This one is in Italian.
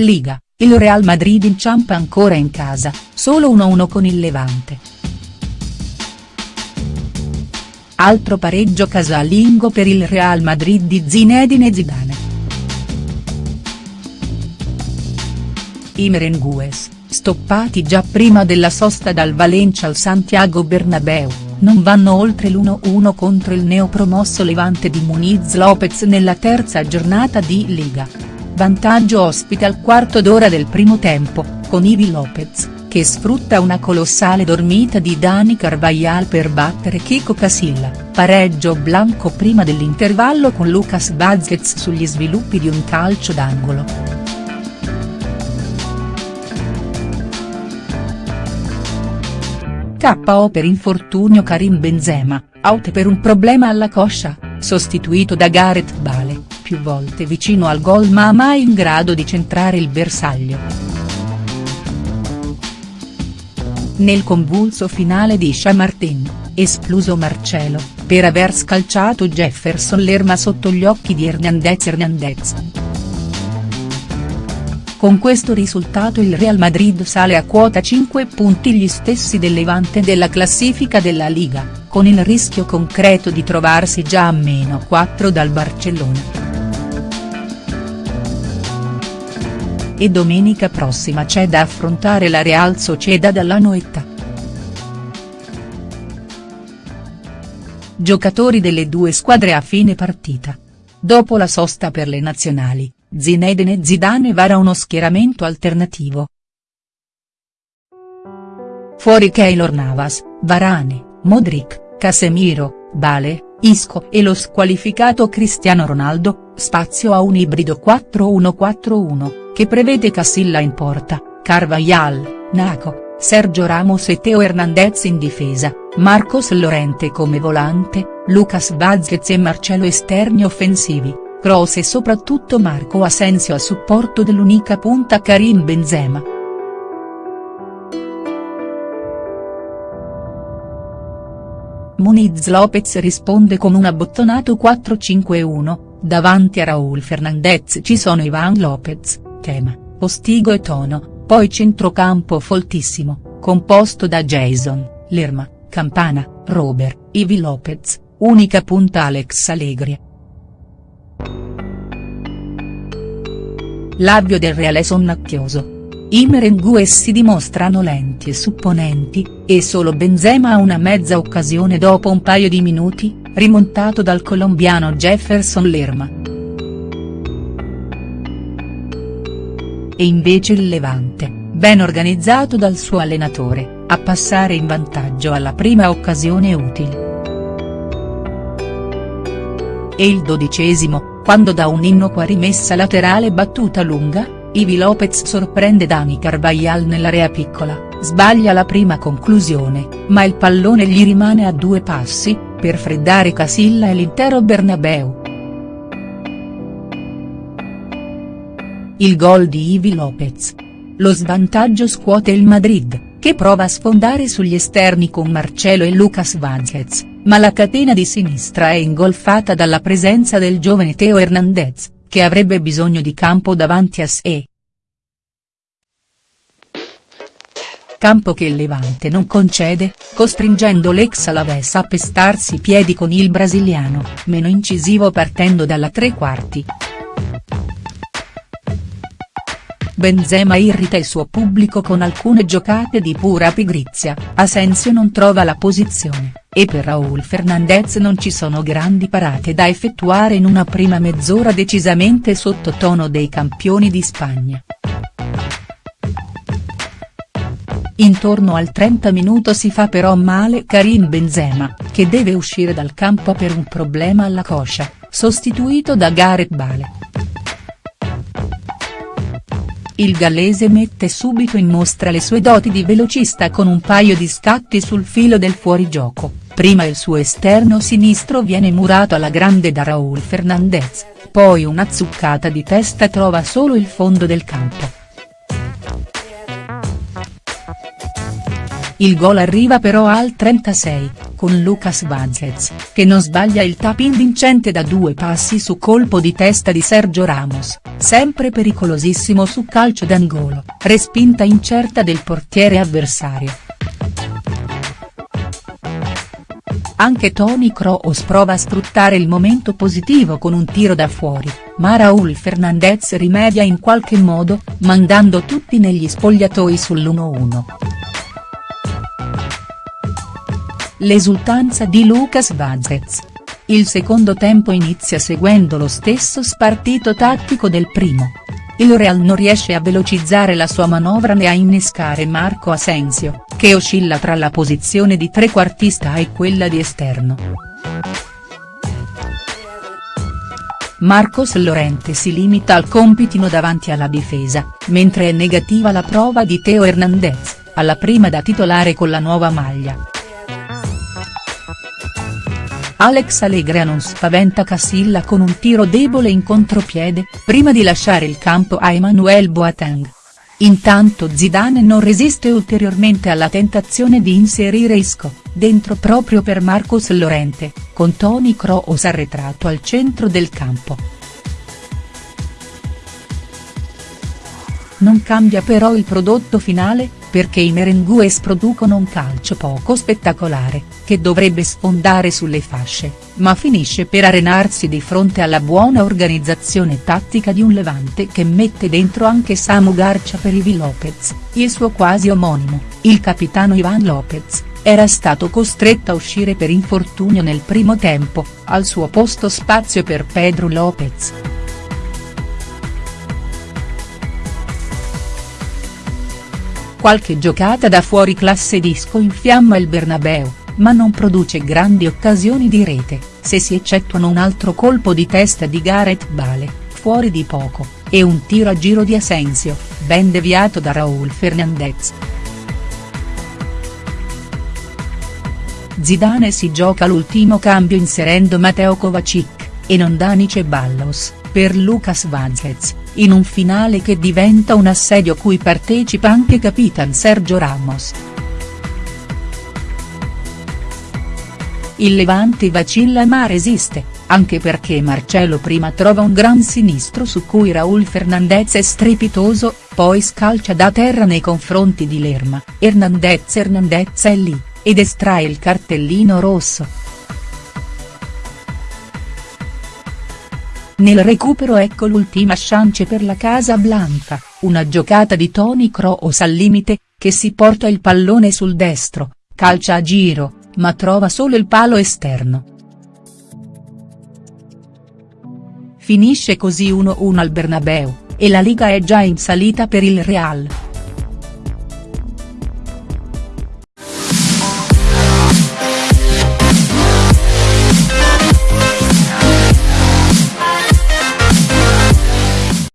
Liga, il Real Madrid inciampa ancora in casa, solo 1-1 con il Levante. Altro pareggio casalingo per il Real Madrid di Zinedine Zidane. I merengues, stoppati già prima della sosta dal Valencia al Santiago Bernabeu, non vanno oltre l'1-1 contro il neopromosso Levante di Muniz Lopez nella terza giornata di Liga vantaggio ospite al quarto d'ora del primo tempo, con Ivi Lopez, che sfrutta una colossale dormita di Dani Carvajal per battere Kiko Casilla, pareggio blanco prima dell'intervallo con Lucas Vazquez sugli sviluppi di un calcio d'angolo. KO per infortunio Karim Benzema, out per un problema alla coscia, sostituito da Gareth Bale più volte vicino al gol ma mai in grado di centrare il bersaglio. Nel convulso finale di Chamartin, esploso Marcelo, per aver scalciato Jefferson Lerma sotto gli occhi di Hernandez Hernandez. Con questo risultato il Real Madrid sale a quota 5 punti gli stessi del Levante della classifica della Liga, con il rischio concreto di trovarsi già a meno 4 dal Barcellona. E domenica prossima c'è da affrontare la Real Sociedad alla Noetta. Giocatori delle due squadre a fine partita. Dopo la sosta per le nazionali, Zinedine Zidane vara uno schieramento alternativo. Fuori Keylor Navas, Varane, Modric, Casemiro, Bale, Isco e lo squalificato Cristiano Ronaldo, spazio a un ibrido 4-1-4-1 che prevede Casilla in porta, Carvajal, Naco, Sergio Ramos e Teo Hernandez in difesa, Marcos Llorente come volante, Lucas Vazquez e Marcelo esterni offensivi, Kroos e soprattutto Marco Asensio a supporto dell'unica punta Karim Benzema. Muniz Lopez risponde con un abbottonato 4-5-1, davanti a Raúl Fernandez ci sono Ivan Lopez, tema, Postigo e Tono, poi centrocampo foltissimo, composto da Jason, Lerma, Campana, Robert, Ivi Lopez, unica punta Alex Allegri. L'avvio del Reale sonnacchioso. I merengues si dimostrano lenti e supponenti, e solo Benzema ha una mezza occasione dopo un paio di minuti, rimontato dal colombiano Jefferson Lerma. E invece il Levante, ben organizzato dal suo allenatore, a passare in vantaggio alla prima occasione utile. E il dodicesimo, quando da un'innocua rimessa laterale battuta lunga, Ivi Lopez sorprende Dani Carvajal nell'area piccola, sbaglia la prima conclusione, ma il pallone gli rimane a due passi, per freddare Casilla e l'intero Bernabeu. Il gol di Ivi Lopez. Lo svantaggio scuote il Madrid, che prova a sfondare sugli esterni con Marcelo e Lucas Vázquez, ma la catena di sinistra è ingolfata dalla presenza del giovane Teo Hernandez, che avrebbe bisogno di campo davanti a sé. Campo che il Levante non concede, costringendo l'ex Alaves a pestarsi i piedi con il brasiliano, meno incisivo partendo dalla tre quarti. Benzema irrita il suo pubblico con alcune giocate di pura pigrizia, Asensio non trova la posizione, e per Raúl Fernandez non ci sono grandi parate da effettuare in una prima mezz'ora decisamente sottotono dei campioni di Spagna. Intorno al 30 minuto si fa però male Karim Benzema, che deve uscire dal campo per un problema alla coscia, sostituito da Gareth Bale. Il gallese mette subito in mostra le sue doti di velocista con un paio di scatti sul filo del fuorigioco, prima il suo esterno sinistro viene murato alla grande da Raúl Fernandez, poi una zuccata di testa trova solo il fondo del campo. Il gol arriva però al 36, con Lucas Vazquez, che non sbaglia il tap-in vincente da due passi su colpo di testa di Sergio Ramos, sempre pericolosissimo su calcio d'angolo, respinta incerta del portiere avversario. Anche Toni Kroos prova a sfruttare il momento positivo con un tiro da fuori, ma Raúl Fernandez rimedia in qualche modo, mandando tutti negli spogliatoi sull'1-1. L'esultanza di Lucas Vazquez. Il secondo tempo inizia seguendo lo stesso spartito tattico del primo. Il Real non riesce a velocizzare la sua manovra né a innescare Marco Asensio, che oscilla tra la posizione di trequartista e quella di esterno. Marcos Llorente si limita al compitino davanti alla difesa, mentre è negativa la prova di Teo Hernandez, alla prima da titolare con la nuova maglia. Alex Allegria non spaventa Casilla con un tiro debole in contropiede, prima di lasciare il campo a Emmanuel Boateng. Intanto Zidane non resiste ulteriormente alla tentazione di inserire Isco, dentro proprio per Marcos Llorente, con Toni Kroos arretrato al centro del campo. Non cambia però il prodotto finale, perché i merengues producono un calcio poco spettacolare, che dovrebbe sfondare sulle fasce, ma finisce per arenarsi di fronte alla buona organizzazione tattica di un Levante che mette dentro anche Samu Garcia per Ivi Lopez, il suo quasi omonimo, il capitano Ivan Lopez, era stato costretto a uscire per infortunio nel primo tempo, al suo posto spazio per Pedro Lopez. Qualche giocata da fuori classe disco infiamma il Bernabeu, ma non produce grandi occasioni di rete, se si eccettuano un altro colpo di testa di Gareth Bale, fuori di poco, e un tiro a giro di Asensio, ben deviato da Raúl Fernandez. Zidane si gioca l'ultimo cambio inserendo Matteo Kovacic, e non Dani Ceballos, per Lucas Vazquez, in un finale che diventa un assedio cui partecipa anche Capitan Sergio Ramos. Il Levante vacilla ma resiste, anche perché Marcelo prima trova un gran sinistro su cui Raúl Fernandez è strepitoso, poi scalcia da terra nei confronti di Lerma, Hernandez Hernandez è lì, ed estrae il cartellino rosso. Nel recupero ecco l'ultima chance per la Casa Blanca, una giocata di Toni Kroos al limite, che si porta il pallone sul destro, calcia a giro, ma trova solo il palo esterno. Finisce così 1-1 al Bernabeu, e la Liga è già in salita per il Real.